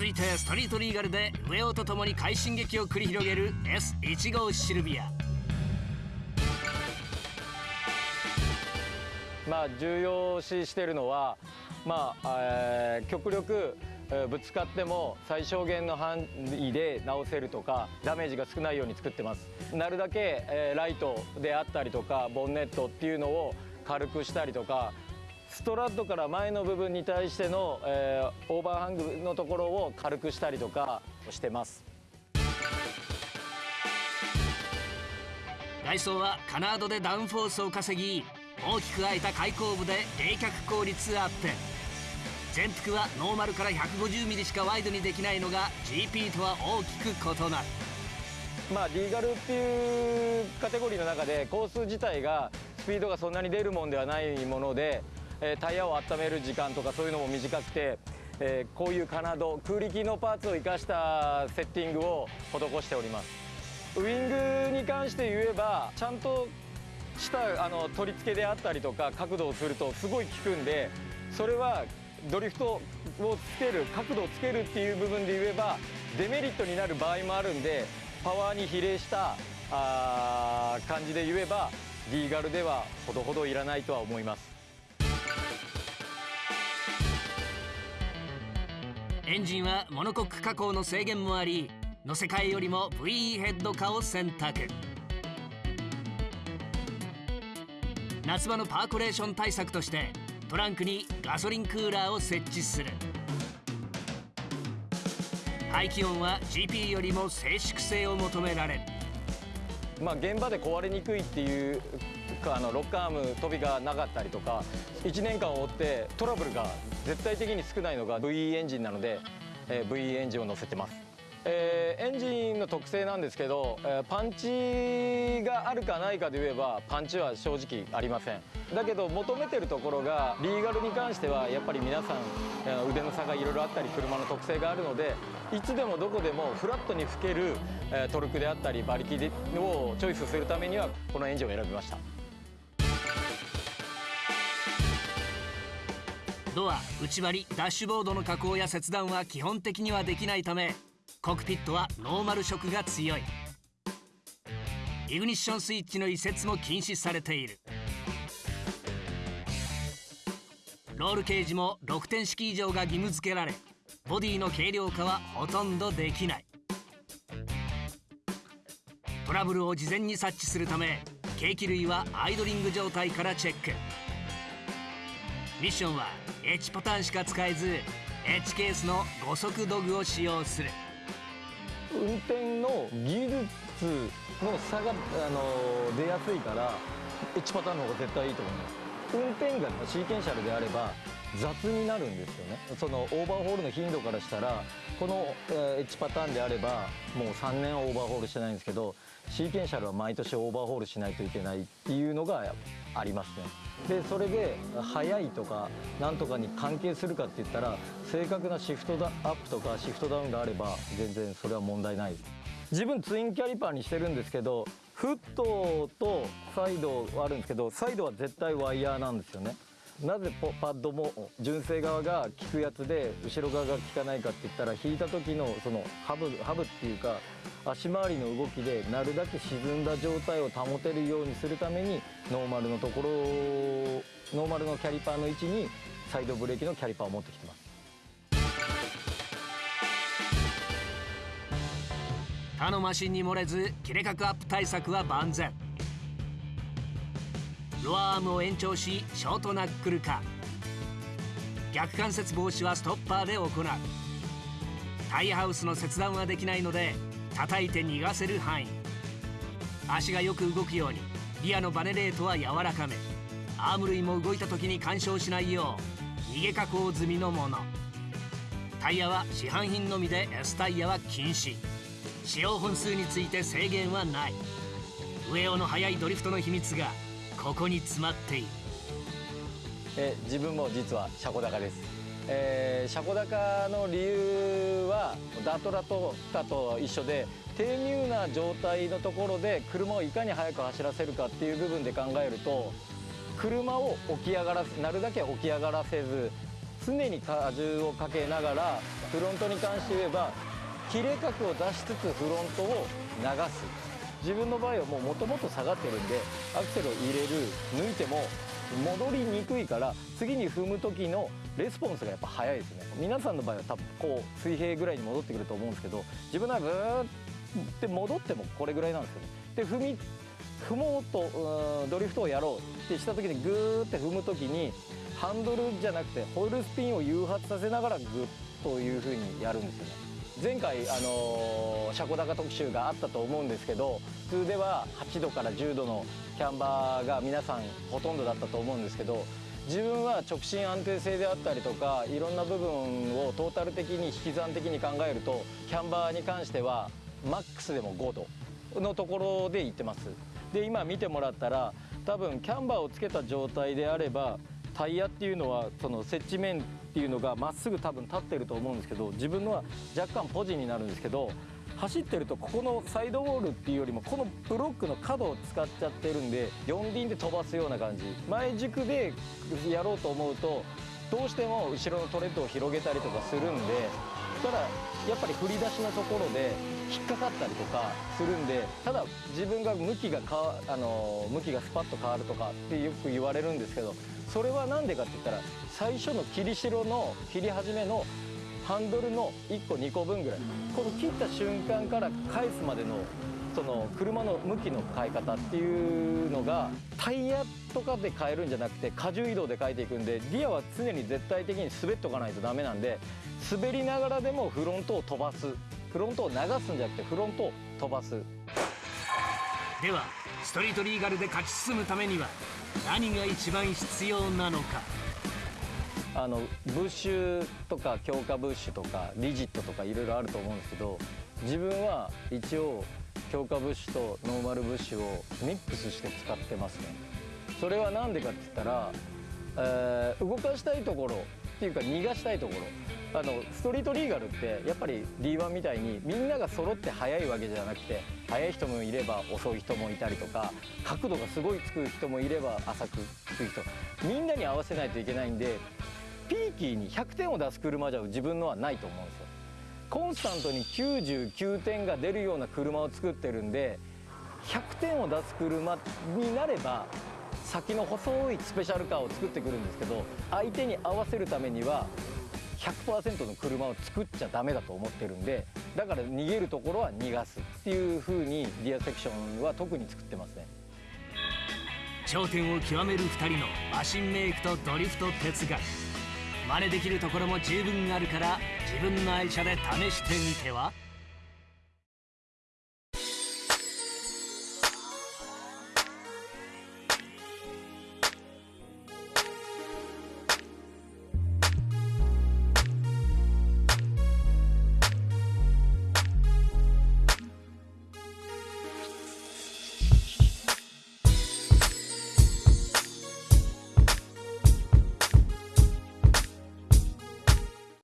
続いてストリートリーガルで上尾とともに快進撃を繰り広げる S1 号シルビア。まあ重要視してるのはまあ、えー極力ぶつかっても最小限の範囲で直せるとかダメージが少ないように作ってます。なるだけ、えーライトであったりとかボンネットっていうのを軽くしたりとかストラッドから前の部分に対しての、えーオーバーハングのところを軽くしたりとかしてます。外装はカナードでダウンフォースを稼ぎ大きく開いた開口部で冷却効率アップ。全幅はノーマルから 150mm しかワイドにできないのが GP とは大きく異なる。まあ、リーガルっていうカテゴリーの中でコース自体がスピードがそんなに出るもんではないもので、えタイヤを温める時間とかそういうのも短くて、えこういうカナド空力のパーツを生かしたセッティングを施しております。ウイングに関して言えばちゃんとしたあの取り付けであったりとか角度をするとすごい効くんでそれはドリフトをつける角度をつけるっていう部分で言えばデメリットになる場合もあるんでパワーに比例したあ感じで言えばリーガルではほどほどいらないとは思います。エンジンはモノコック加工の制限もあり乗せ替えよりも VE ヘッド化を選択。夏場のパーコレーション対策としてトランクにガソリンクーラーを設置する。排気音は GP よりも静粛性を求められる。まあ、現場で壊れにくいっていうあのロッカーアーム飛びがなかったりとか1年間を追ってトラブルが絶対的に少ないのが VE エンジンなので、えー VE エンジンを乗せてます、えーエンジンの特性なんですけど、えーパンチがあるかないかで言えばパンチは正直ありません。だけど求めてるところがリーガルに関してはやっぱり皆さんえー腕の差がいろいろあったり車の特性があるのでいつでもどこでもフラットに吹ける、トルクであったり馬力をチョイスするためにはこのエンジンを選びました。ドア内張りダッシュボードの加工や切断は基本的にはできないためコクピットはノーマル色が強い。イグニッションスイッチの移設も禁止されている。ロールケージも6点式以上が義務付けられボディの軽量化はほとんどできない。トラブルを事前に察知するため計器類はアイドリング状態からチェック。ミッションは H パターンしか使えず H ケースの5速ドグを使用する。運転の技術の差が、あの出やすいから H パターンの方が絶対いいと思います。運転がシーケンシャルであれば雑になるんですよね。そのオーバーホールの頻度からしたらこの、えー H パターンであればもう3年オーバーホールしてないんですけどシーケンシャルは毎年オーバーホールしないといけないっていうのがありますねでそれで速いとかなんとかに関係するかって言ったら正確なシフトアップとかシフトダウンがあれば全然それは問題ない。自分ツインキャリパーにしてるんですけどフットとサイドはあるんですけどサイドは絶対ワイヤーなんですよね。なぜパッドも純正側が効くやつで後ろ側が効かないかって言ったら引いた時のそのハブハブっていうか足回りの動きでなるだけ沈んだ状態を保てるようにするためにノーマルのところノーマルのキャリパーの位置にサイドブレーキのキャリパーを持ってきてます。他のマシンに漏れず切れ角アップ対策は万全。ロアアームを延長しショートナックル化逆関節防止はストッパーで行う。タイヤハウスの切断はできないので叩いて逃がせる範囲。足がよく動くようにリアのバネレートは柔らかめ。アーム類も動いた時に干渉しないよう逃げ加工済みのもの。タイヤは市販品のみで S タイヤは禁止。使用本数について制限はない。上尾の速いドリフトの秘密がここに詰まっている。え自分も実は車庫高です、えー車庫高の理由はダトラとフタと一緒で低入な状態のところで車をいかに速く走らせるかっていう部分で考えると車を起き上がらせなるだけ起き上がらせず常に荷重をかけながらフロントに関して言えば切れ角を出しつつフロントを流す。自分の場合はもともと下がってるんでアクセルを入れる抜いても戻りにくいから次に踏む時のレスポンスがやっぱ早いですね。皆さんの場合は多分こう水平ぐらいに戻ってくると思うんですけど自分のはブーって戻ってもこれぐらいなんですよね。で踏み踏もうとドリフトをやろうってした時にグーって踏む時にハンドルじゃなくてホイールスピンを誘発させながらグッという風にやるんですよね。前回、あのー、車庫高特集があったと思うんですけど普通では8度から10度のキャンバーが皆さんほとんどだったと思うんですけど自分は直進安定性であったりとかいろんな部分をトータル的に引き算的に考えるとキャンバーに関してはマックスでも5度のところで行ってます。で今見てもらったら多分キャンバーをつけた状態であればタイヤっていうのはその接地面っていうのがまっすぐ多分立ってると思うんですけど自分のは若干ポジになるんですけど走ってるとここのサイドウォールっていうよりもこのブロックの角を使っちゃってるんで4輪で飛ばすような感じ。前軸でやろうと思うとどうしても後ろのトレッドを広げたりとかするんでただやっぱり振り出しのところで引っかかったりとかするんでただ自分が向きがかあの向きがスパッと変わるとかってよく言われるんですけどそれは何でかって言ったら最初の切り代の切り始めのハンドルの1個2個分ぐらい。この切った瞬間から返すまでのその車の向きの変え方っていうのがタイヤとかで変えるんじゃなくて荷重移動で変えていくんでギアは常に絶対的に滑っておかないとダメなんで滑りながらでもフロントを飛ばす。フロントを流すんじゃなくてフロントを飛ばす。ではストリートリーガルで勝ち進むためには何が一番必要なのか？あのブッシュとか強化ブッシュとかリジットとかいろいろあると思うんですけど自分は一応強化ブッシュとノーマルブッシュをミックスして使ってますね。それは何でかって言ったら、えー、動かしたいところっていうか逃がしたいところ。あのストリートリーガルってやっぱり D1 みたいにみんなが揃って速いわけじゃなくて速い人もいれば遅い人もいたりとか角度がすごいつく人もいれば浅くつく人。みんなに合わせないといけないんでピーキーに100点を出す車じゃ自分のはないと思うんですよ。コンスタントに99点が出るような車を作ってるんで100点を出す車になれば先の細いスペシャルカーを作ってくるんですけど相手に合わせるためには100%の車を作っちゃダメだと思ってるんでだから逃げるところは逃がすっていう風にリアセクションは特に作ってますね。頂点を極める2人のマシンメイクとドリフト哲学。真似できるところも十分あるから自分の愛車で試してみては？